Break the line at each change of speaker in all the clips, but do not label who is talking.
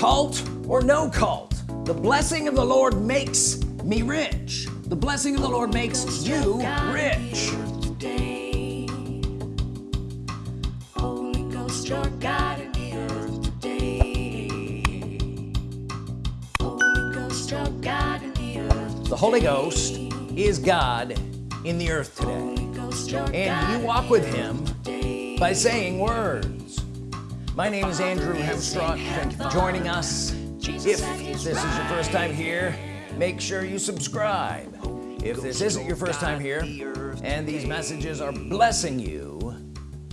cult or no cult. The blessing of the Lord makes me rich. The blessing of the Lord makes you rich. the Holy Ghost is God in the earth today. And you walk with him by saying words my name is Andrew Hemstrock thank you for joining us. If this is your first time here make sure you subscribe. If this isn't your first time here and these messages are blessing you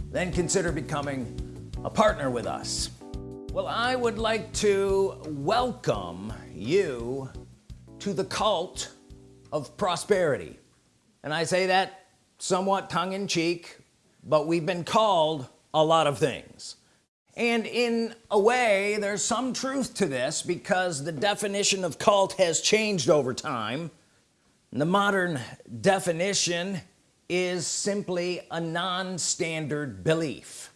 then consider becoming a partner with us. Well I would like to welcome you to the cult of prosperity. And I say that somewhat tongue-in-cheek but we've been called a lot of things and in a way there's some truth to this because the definition of cult has changed over time. The modern definition is simply a non-standard belief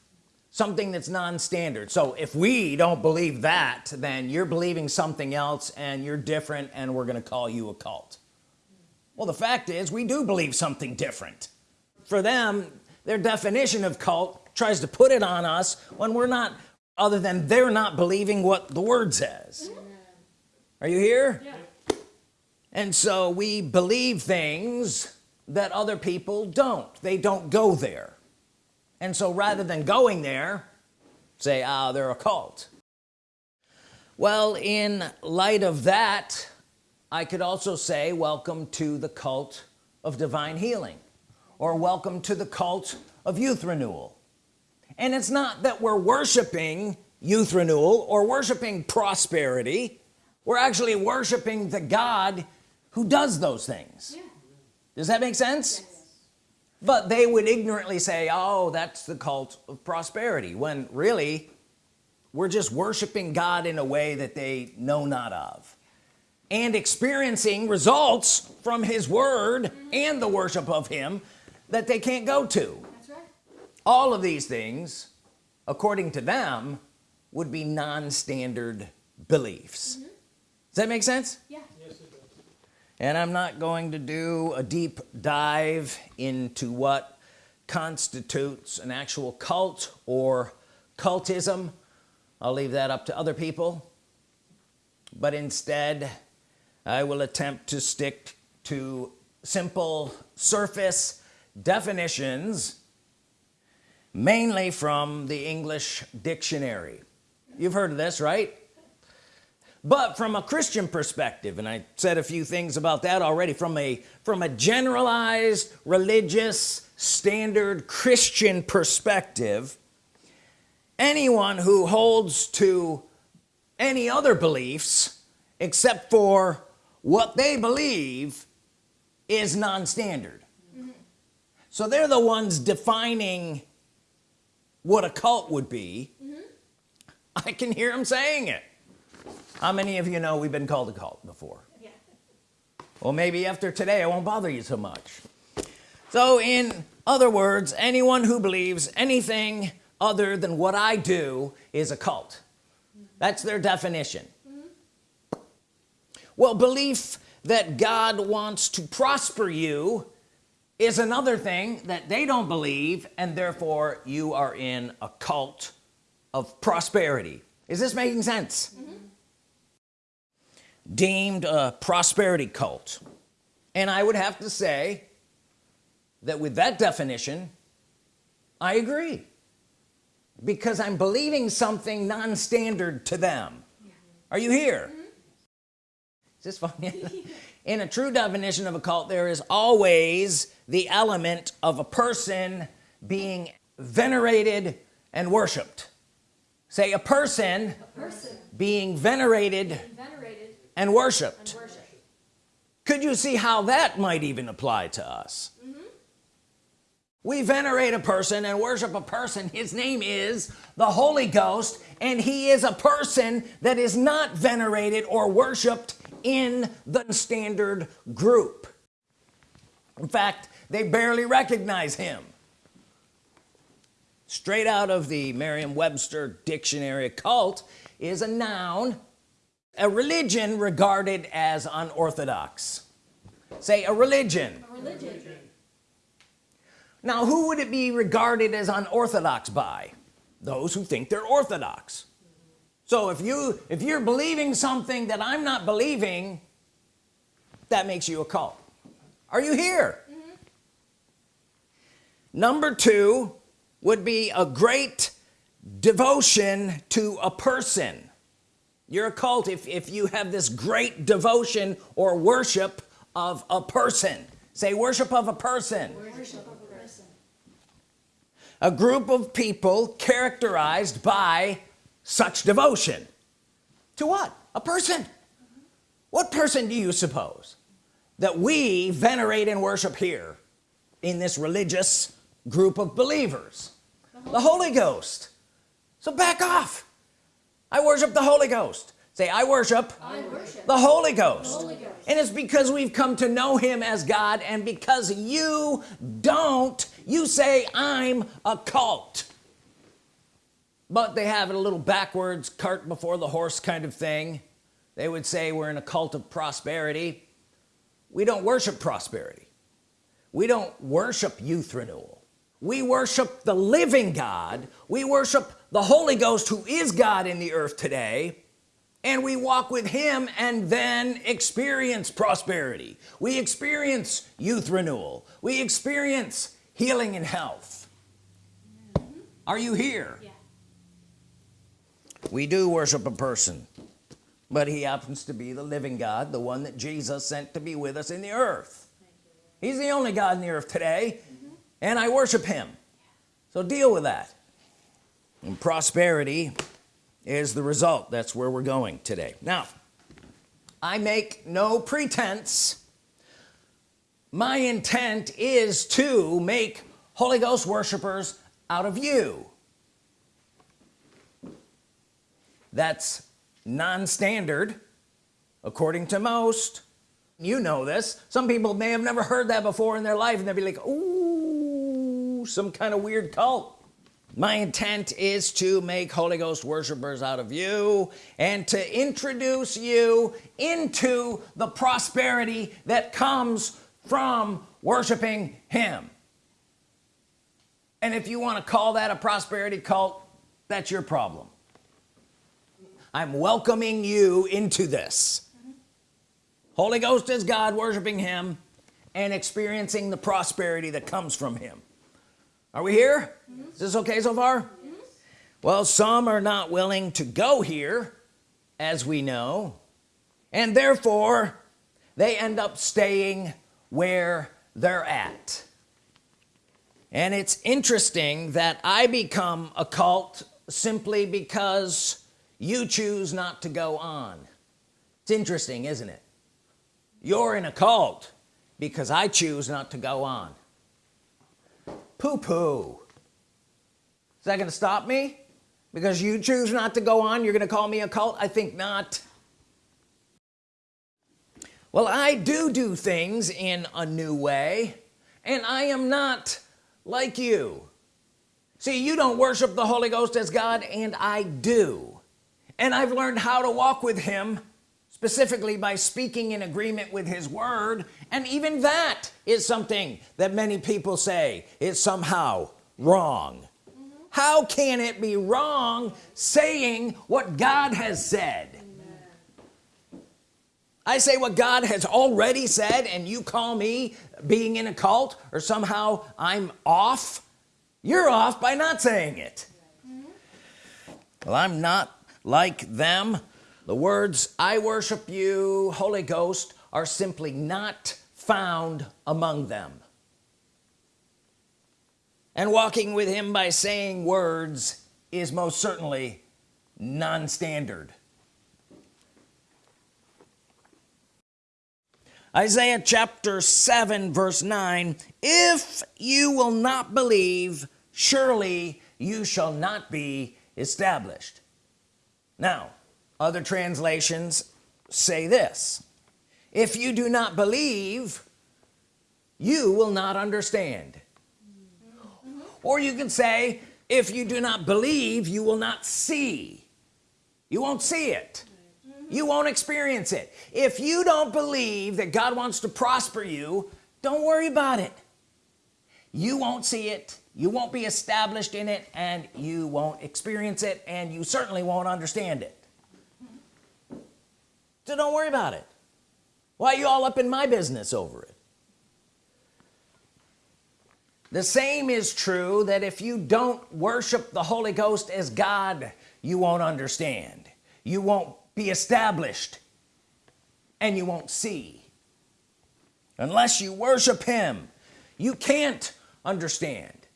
something that's non-standard. So if we don't believe that then you're believing something else and you're different and we're gonna call you a cult. Well the fact is we do believe something different. For them their definition of cult tries to put it on us when we're not other than they're not believing what the word says. Are you here? Yeah. and so we believe things that other people don't. They don't go there. And so rather than going there say ah oh, they're a cult. Well in light of that I could also say welcome to the cult of divine healing or welcome to the cult of youth renewal and it's not that we're worshiping youth renewal or worshiping prosperity we're actually worshiping the God who does those things yeah. does that make sense yes. but they would ignorantly say oh that's the cult of prosperity when really we're just worshiping God in a way that they know not of and experiencing results from his word mm -hmm. and the worship of him that they can't go to. All of these things according to them would be non-standard beliefs. Mm -hmm. does that make sense? Yeah. Yes, it does. and I'm not going to do a deep dive into what constitutes an actual cult or cultism. I'll leave that up to other people. But instead I will attempt to stick to simple surface definitions mainly from the English dictionary. You've heard of this right? But from a Christian perspective and I said a few things about that already from a from a generalized religious standard Christian perspective anyone who holds to any other beliefs except for what they believe is non-standard. Mm -hmm. so they're the ones defining what a cult would be mm -hmm. I can hear him saying it how many of you know we've been called a cult before yeah. well maybe after today I won't bother you so much so in other words anyone who believes anything other than what I do is a cult mm -hmm. that's their definition well belief that God wants to prosper you is another thing that they don't believe and therefore you are in a cult of prosperity. Is this making sense? Mm -hmm. deemed a prosperity cult. And I would have to say that with that definition I agree. Because I'm believing something non-standard to them. Yeah. are you here? Mm -hmm is this funny in a true definition of a cult there is always the element of a person being venerated and worshiped say a person, a person being venerated, being venerated and, worshiped. and, worshiped. could you see how that might even apply to us mm -hmm. We venerate a person and worship a person. His name is the Holy Ghost and he is a person that is not venerated or worshiped in the standard group. In fact they barely recognize him. Straight out of the Merriam-Webster dictionary cult is a noun a religion regarded as unorthodox. Say a religion. a religion now who would it be regarded as unorthodox by? Those who think they're orthodox. So if you if you're believing something that I'm not believing that makes you a cult. Are you here? Mm -hmm. number two would be a great devotion to a person. You're a cult if, if you have this great devotion or worship of a person. Say worship of a person, worship a, group of people characterized by such devotion. To what? A person. What person do you suppose that we venerate and worship here in this religious group of believers? The Holy Ghost. So back off. I worship the Holy Ghost say I worship, I worship the, Holy Ghost. the Holy Ghost. And it's because we've come to know him as God and because you don't you say I'm a cult. But they have it a little backwards cart before the horse kind of thing. They would say we're in a cult of prosperity. We don't worship prosperity. We don't worship youth renewal. We worship the living God. We worship the Holy Ghost who is God in the earth today and we walk with him and then experience prosperity. We experience youth renewal. We experience healing and health. Mm -hmm. are you here? Yeah. we do worship a person but he happens to be the living God the one that Jesus sent to be with us in the earth. He's the only God in the earth today mm -hmm. and I worship him. So deal with that. And prosperity is the result. That's where we're going today. Now I make no pretense. My intent is to make Holy Ghost worshipers out of you. That's non-standard according to most. You know this. Some people may have never heard that before in their life and they'll be like "Ooh, some kind of weird cult my intent is to make Holy Ghost worshipers out of you and to introduce you into the prosperity that comes from worshiping him. And if you want to call that a prosperity cult that's your problem. I'm welcoming you into this. Holy Ghost is God worshiping him and experiencing the prosperity that comes from him are we here? Mm -hmm. is this okay so far? Well some are not willing to go here as we know and therefore they end up staying where they're at. And it's interesting that I become a cult simply because you choose not to go on. It's interesting isn't it? You're in a cult because I choose not to go on poo-poo. Is that gonna stop me? Because you choose not to go on you're gonna call me a cult? I think not. Well I do do things in a new way and I am not like you. See you don't worship the Holy Ghost as God and I do. And I've learned how to walk with him specifically by speaking in agreement with his word and even that is something that many people say is somehow wrong mm -hmm. how can it be wrong saying what God has said Amen. I say what God has already said and you call me being in a cult or somehow I'm off you're off by not saying it well I'm not like them the words I worship you Holy Ghost are simply not found among them. And walking with him by saying words is most certainly non-standard. Isaiah chapter 7 verse 9 if you will not believe surely you shall not be established. Now other translations say this if you do not believe you will not understand. Or you can say if you do not believe you will not see. You won't see it. You won't experience it. If you don't believe that God wants to prosper you don't worry about it. You won't see it. You won't be established in it and you won't experience it and you certainly won't understand it so don't worry about it. Why are you all up in my business over it? The same is true that if you don't worship the Holy Ghost as God you won't understand. You won't be established and you won't see. Unless you worship him you can't understand.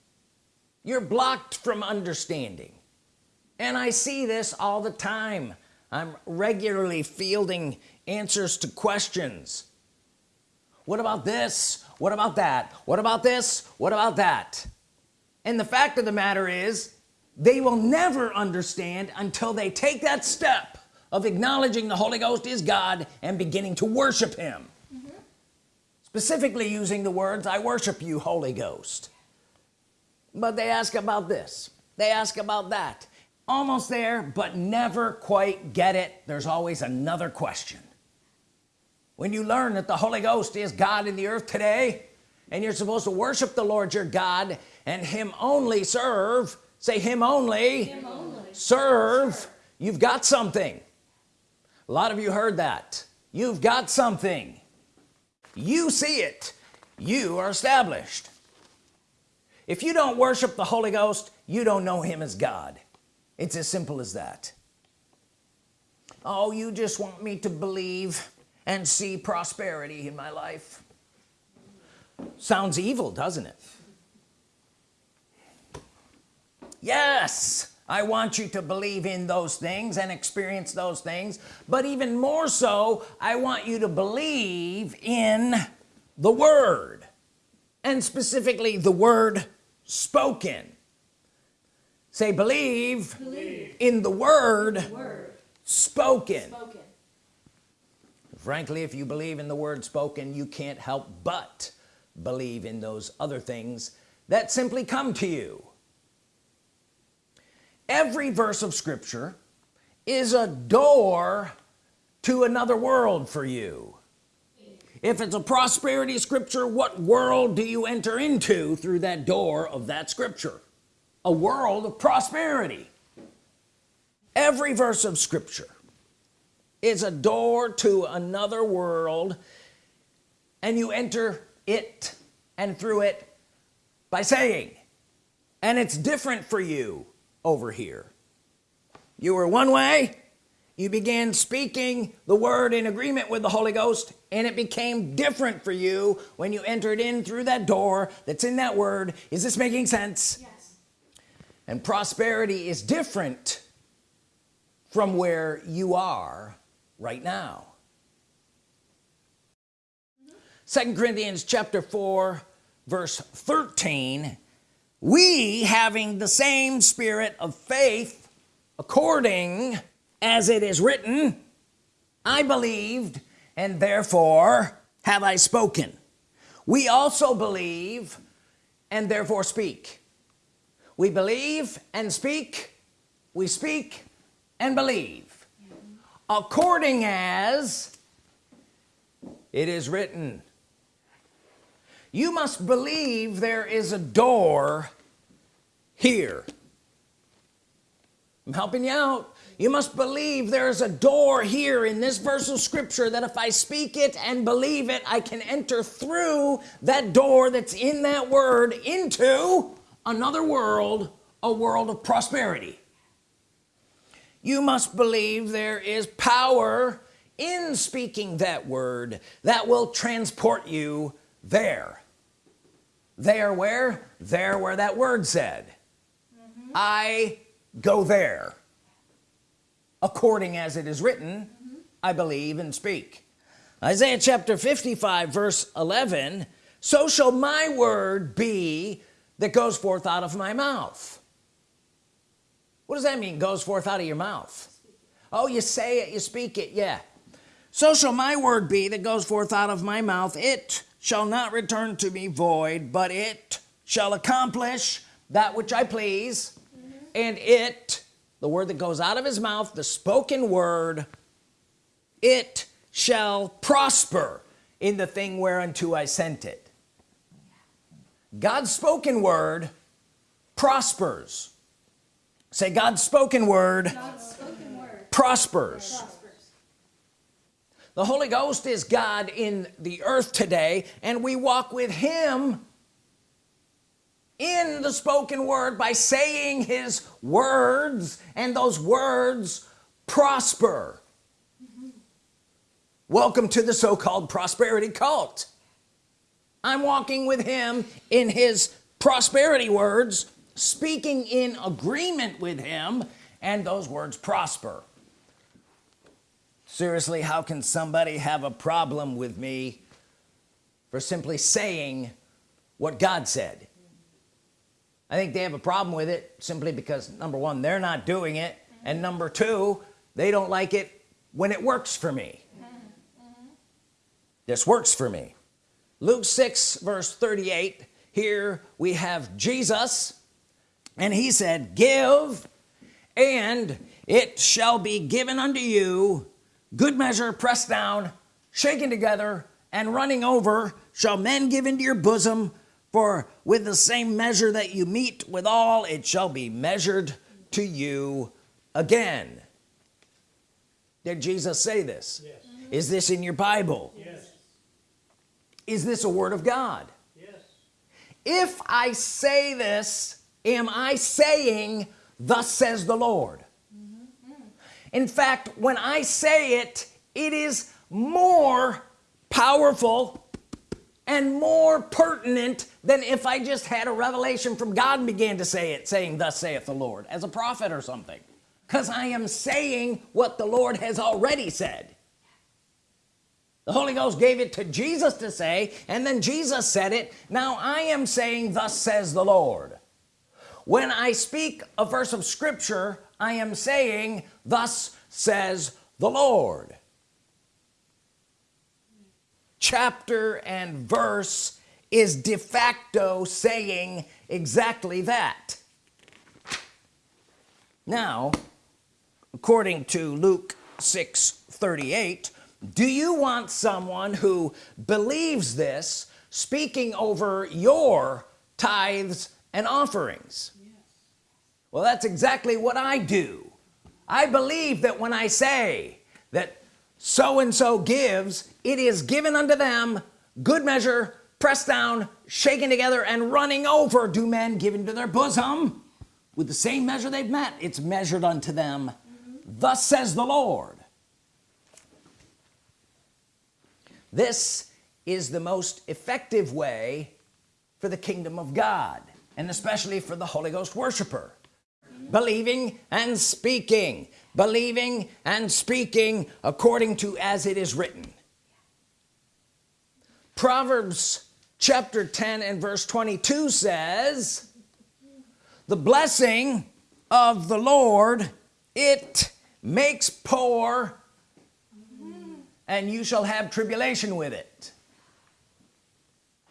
You're blocked from understanding. And I see this all the time I'm regularly fielding answers to questions. What about this? What about that? What about this? What about that? And the fact of the matter is they will never understand until they take that step of acknowledging the Holy Ghost is God and beginning to worship him. Mm -hmm. specifically using the words I worship you Holy Ghost. But they ask about this. They ask about that almost there but never quite get it. There's always another question. When you learn that the Holy Ghost is God in the earth today and you're supposed to worship the Lord your God and him only serve say him only, him only. serve you've got something. A lot of you heard that. You've got something. You see it. You are established. If you don't worship the Holy Ghost you don't know him as God it's as simple as that. Oh you just want me to believe and see prosperity in my life? Sounds evil doesn't it? Yes I want you to believe in those things and experience those things but even more so I want you to believe in the Word and specifically the word spoken say believe, believe. in the Word, the word. Spoken. spoken frankly if you believe in the word spoken you can't help but believe in those other things that simply come to you every verse of Scripture is a door to another world for you if it's a prosperity scripture what world do you enter into through that door of that scripture a world of prosperity. Every verse of Scripture is a door to another world and you enter it and through it by saying and it's different for you over here. You were one way you began speaking the word in agreement with the Holy Ghost and it became different for you when you entered in through that door that's in that word. Is this making sense. And prosperity is different from where you are right now. Second Corinthians chapter 4 verse 13 we having the same spirit of faith according as it is written I believed and therefore have I spoken we also believe and therefore speak we believe and speak we speak and believe. According as it is written you must believe there is a door here. I'm helping you out. You must believe there's a door here in this verse of Scripture that if I speak it and believe it I can enter through that door that's in that word into another world a world of prosperity. You must believe there is power in speaking that word that will transport you there. There where? There where that word said. I go there. According as it is written mm -hmm. I believe and speak. Isaiah chapter 55 verse 11 so shall my word be that goes forth out of my mouth. What does that mean goes forth out of your mouth? Oh you say it you speak it yeah. So shall my word be that goes forth out of my mouth. It shall not return to me void but it shall accomplish that which I please. Mm-hmm. And it the word that goes out of his mouth the spoken word it shall prosper in the thing whereunto I sent it God's spoken word prospers say God's spoken word, God's spoken word. prospers. prospers the Holy Ghost is God in the earth today and we walk with him in the spoken word by saying his words and those words prosper mm -hmm. welcome to the so-called prosperity cult I'm walking with him in his prosperity words speaking in agreement with him and those words prosper. Seriously how can somebody have a problem with me for simply saying what God said? I think they have a problem with it simply because number one they're not doing it and number two they don't like it when it works for me. This works for me Luke 6 verse 38 here we have Jesus and he said give and it shall be given unto you. Good measure pressed down shaken together and running over shall men give into your bosom. For with the same measure that you meet withal it shall be measured to you again. Did Jesus say this? Yes. is this in your Bible? Yes. Is this a Word of God? Yes. if I say this am I saying thus says the Lord mm-hmm. in fact when I say it it is more powerful and more pertinent than if I just had a revelation from God and began to say it saying thus saith the Lord as a prophet or something. Because I am saying what the Lord has already said the Holy Ghost gave it to Jesus to say and then Jesus said it now I am saying thus says the Lord. When I speak a verse of Scripture I am saying thus says the Lord. Chapter and verse is de facto saying exactly that. Now according to Luke 6 38 do you want someone who believes this speaking over your tithes and offerings? Yes. well that's exactly what I do. I believe that when I say that so-and-so gives it is given unto them good measure pressed down shaken together and running over. Do men give into their bosom with the same measure they've met? It's measured unto them. Mm -hmm. thus says the Lord this is the most effective way for the kingdom of God and especially for the Holy Ghost worshiper. Believing and speaking believing and speaking according to as it is written. Proverbs chapter 10 and verse 22 says the blessing of the Lord it makes poor and you shall have tribulation with it.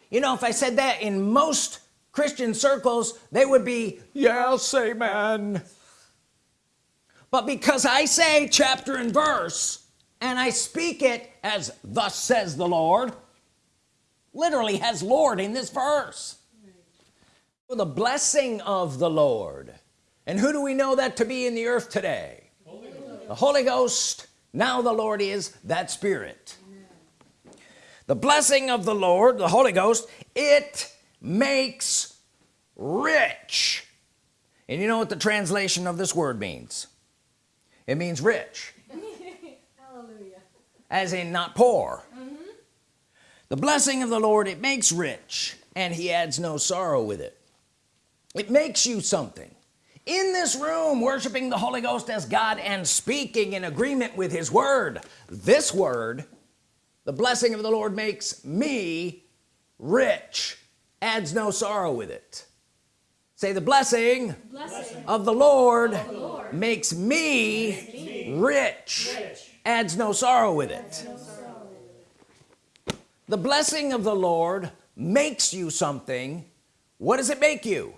You know if I said that in most Christian circles they would be yes amen but because I say chapter and verse and I speak it as thus says the Lord literally has Lord in this verse. Right. the blessing of the Lord. And who do we know that to be in the earth today? Holy the Holy Ghost now the Lord is that spirit. The blessing of the Lord the Holy Ghost it makes rich. And you know what the translation of this word means? It means rich. Hallelujah. as in not poor. Mm -hmm. the blessing of the Lord it makes rich and he adds no sorrow with it. It makes you something in this room worshiping the Holy Ghost as God and speaking in agreement with his word this word the blessing of the Lord makes me rich adds no sorrow with it say the blessing, blessing. Of, the Lord, of the Lord makes me, makes me rich. rich adds no sorrow with it no sorrow. the blessing of the Lord makes you something what does it make you.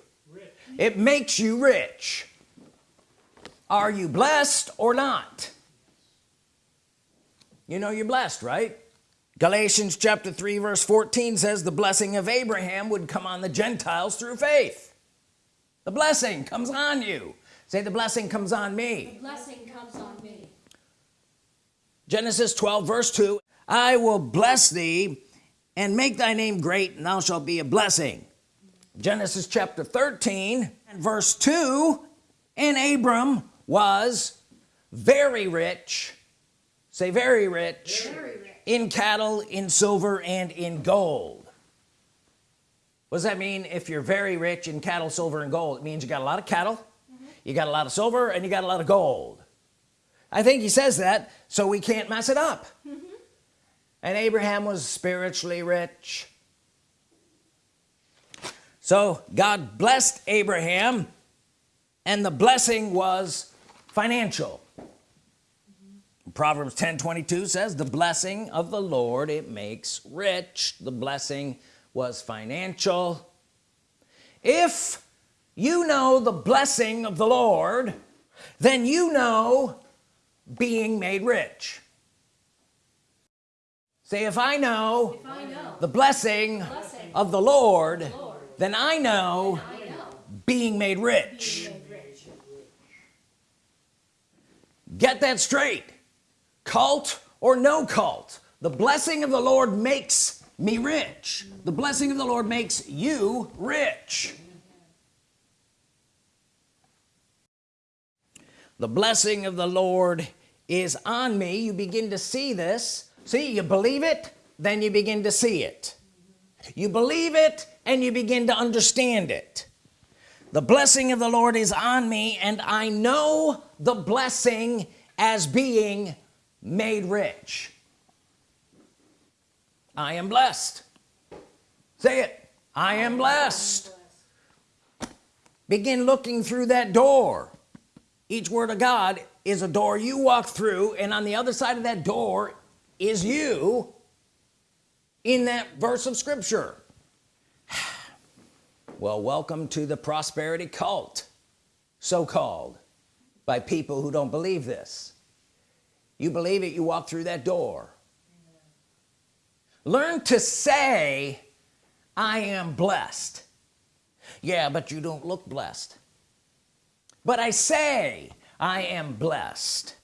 It makes you rich. Are you blessed or not? You know you're blessed right? Galatians chapter 3 verse 14 says the blessing of Abraham would come on the Gentiles through faith. The blessing comes on you. Say the blessing comes on me.
The blessing comes on me.
Genesis 12 verse 2 I will bless thee and make thy name great and thou shalt be a blessing Genesis chapter 13 and verse 2 and Abram was very rich say very rich,
very rich.
in cattle in silver and in gold what does that mean if you're very rich in cattle silver and gold it means you got a lot of cattle mm -hmm. you got a lot of silver and you got a lot of gold I think he says that so we can't mess it up mm -hmm. and Abraham was spiritually rich so God blessed Abraham and the blessing was financial. Proverbs 10 22 says the blessing of the Lord it makes rich. The blessing was financial. If you know the blessing of the Lord then you know being made rich. Say if I know,
if I know
the blessing, blessing, of the Lord, the Lord then I know, being made rich. get that straight. Cult or no cult the blessing of the Lord makes me rich. The blessing of the Lord makes you rich. The blessing of the Lord is on me. You begin to see this. See you believe it then you begin to see it. You believe it and you begin to understand it. The blessing of the Lord is on me and I know the blessing as being made rich. I am blessed. Say it. I am blessed. Begin looking through that door. Each word of God is a door you walk through and on the other side of that door is you in that verse of Scripture well welcome to the prosperity cult so-called by people who don't believe this. You believe it you walk through that door. Learn to say I am blessed. Yeah but you don't look blessed. But I say I am blessed.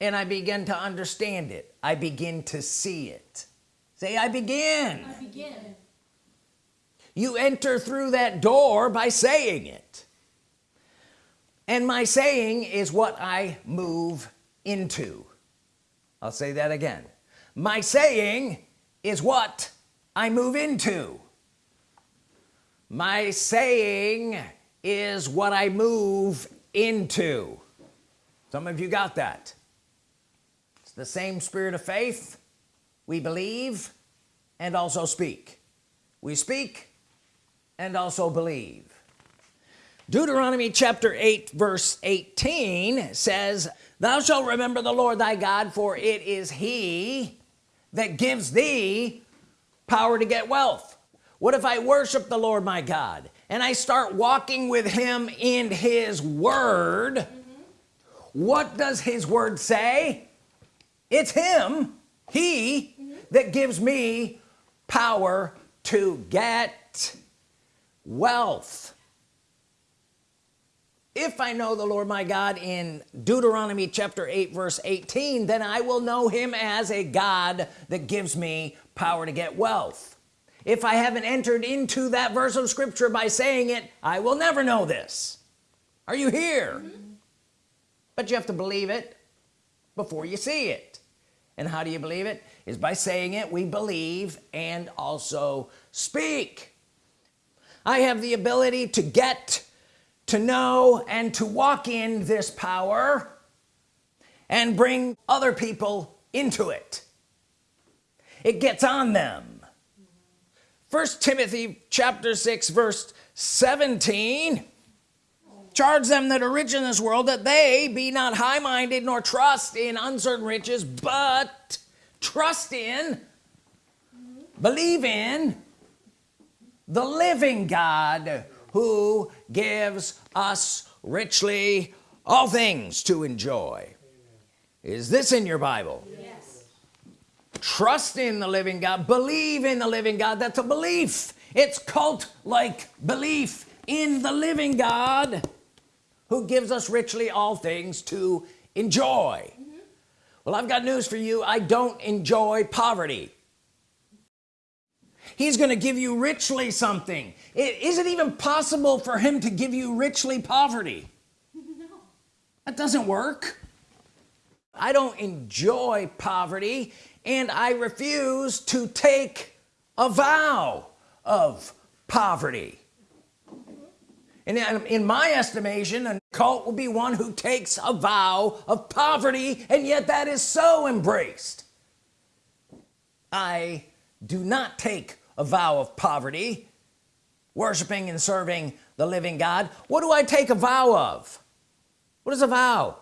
And I begin to understand it. I begin to see it. Say I begin,
I begin.
You enter through that door by saying it. And my saying is what I move into. I'll say that again. My saying is what I move into. My saying is what I move into. Some of you got that. It's the same spirit of faith. We believe and also speak. We speak and also believe Deuteronomy chapter 8 verse 18 says thou shalt remember the Lord thy God for it is he that gives thee power to get wealth what if I worship the Lord my God and I start walking with him in his word mm -hmm. what does his word say it's him he mm -hmm. that gives me power to get wealth. If I know the Lord my God in Deuteronomy chapter 8 verse 18 then I will know him as a God that gives me power to get wealth. If I haven't entered into that verse of Scripture by saying it I will never know this. Are you here? Mm -hmm. but you have to believe it before you see it. And how do you believe it? Is by saying it we believe and also speak I have the ability to get to know and to walk in this power and bring other people into it. It gets on them. First Timothy chapter 6 verse 17 charge them that are rich in this world that they be not high-minded nor trust in uncertain riches but trust in believe in the living God who gives us richly all things to enjoy. Is this in your Bible?
Yes.
trust in the living God. Believe in the living God. That's a belief. It's cult like belief in the living God who gives us richly all things to enjoy. Mm-hmm. Well I've got news for you. I don't enjoy poverty he's gonna give you richly something. It, is it even possible for him to give you richly poverty?
No.
that doesn't work. I don't enjoy poverty and I refuse to take a vow of poverty. And in- in my estimation a cult will be one who takes a vow of poverty and yet that is so embraced. I do not take a vow of poverty worshiping and serving the living God. What do I take a vow of? What is a vow?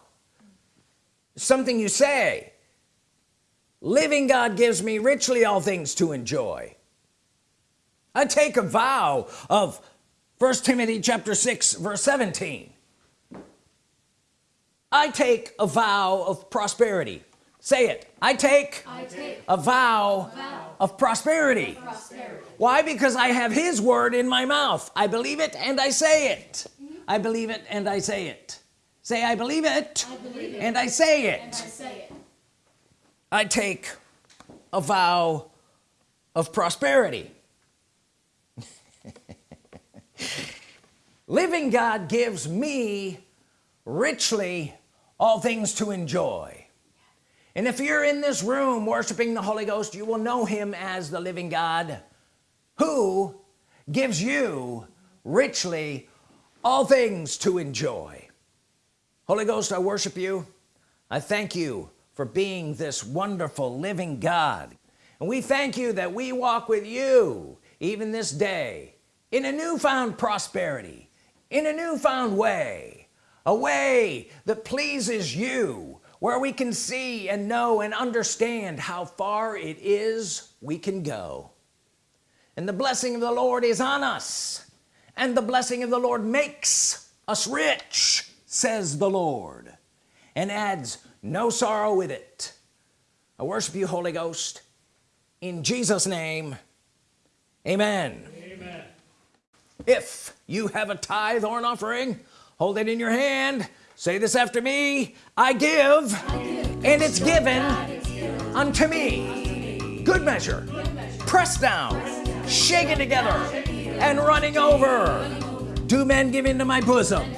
Something you say. Living God gives me richly all things to enjoy. I take a vow of first Timothy chapter 6 verse 17 I take a vow of prosperity say it. I take
I take
a vow
vow
of prosperity.
prosperity.
why? Because I have his word in my mouth. I believe it and I say it. Hmm? I believe it and I say it. Say I believe it
I believe it
and I say
and I say it.
I take a vow of prosperity. Living God gives me richly all things to enjoy and if you're in this room worshiping the Holy Ghost you will know him as the living God who gives you richly all things to enjoy. Holy Ghost I worship you. I thank you for being this wonderful living God. And we thank you that we walk with you even this day in a newfound prosperity in a newfound way a way that pleases you where we can see and know and understand how far it is we can go. And the blessing of the Lord is on us and the blessing of the Lord makes us rich says the Lord and adds no sorrow with it. I worship you Holy Ghost in Jesus name. Amen.
Amen.
if you have a tithe or an offering hold it in your hand say this after me. I give and it's given unto me. Good measure. Pressed down. Shaken together. And running over. Do men give into my bosom?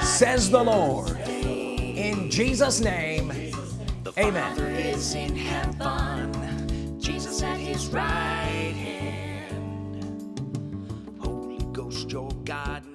Says the Lord. In Jesus name amen.
Is in heaven. Jesus at his right hand. Holy Ghost your God the